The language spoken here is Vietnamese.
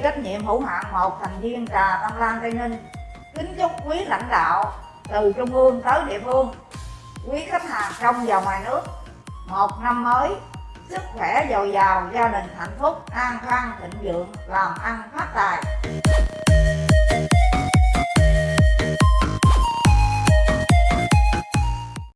trách nhiệm hữu hạn một thành viên trà Tâm Lan Tây Ninh, kính chúc quý lãnh đạo từ trung ương tới địa phương, quý khách hàng trong và ngoài nước một năm mới, sức khỏe dồi dào, gia đình hạnh phúc, an khang, thịnh vượng, làm ăn phát tài.